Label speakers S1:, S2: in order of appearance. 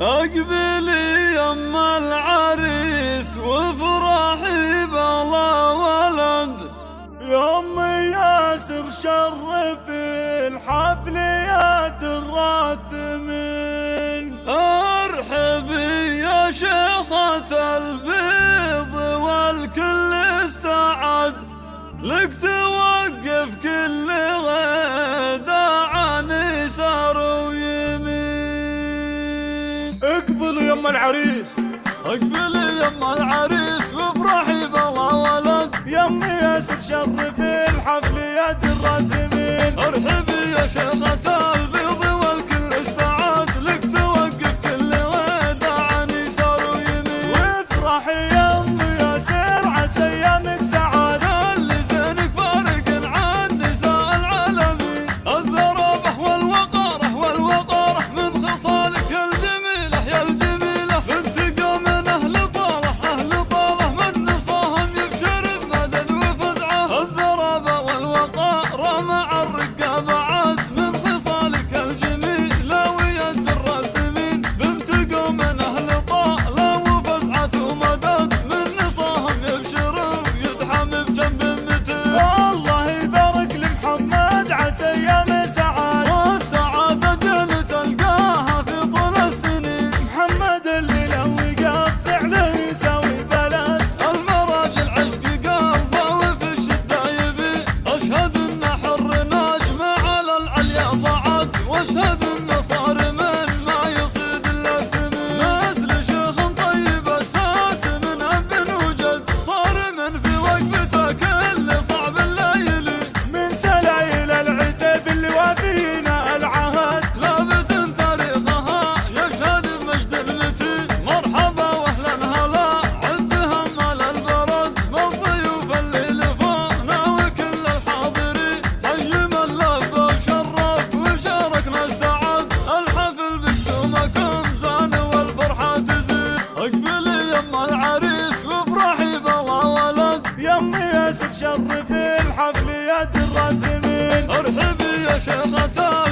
S1: أقبلي يما العريس وافرحي بلا ولد.
S2: يا امي ياسر شرفي الحفل يا دراث من.
S1: ارحبي يا شيخة البيض والكل استعد. لقت
S2: أقبل يما العريس.
S1: أقبل يما العريس وافرحي بابا ولد.
S2: يمي يا ست شرفي الحفل يا الراثمين
S1: أرحبي يا شيخة
S2: البلد شرف الحفل يا الرثمين
S1: ارحبي يا شيخة.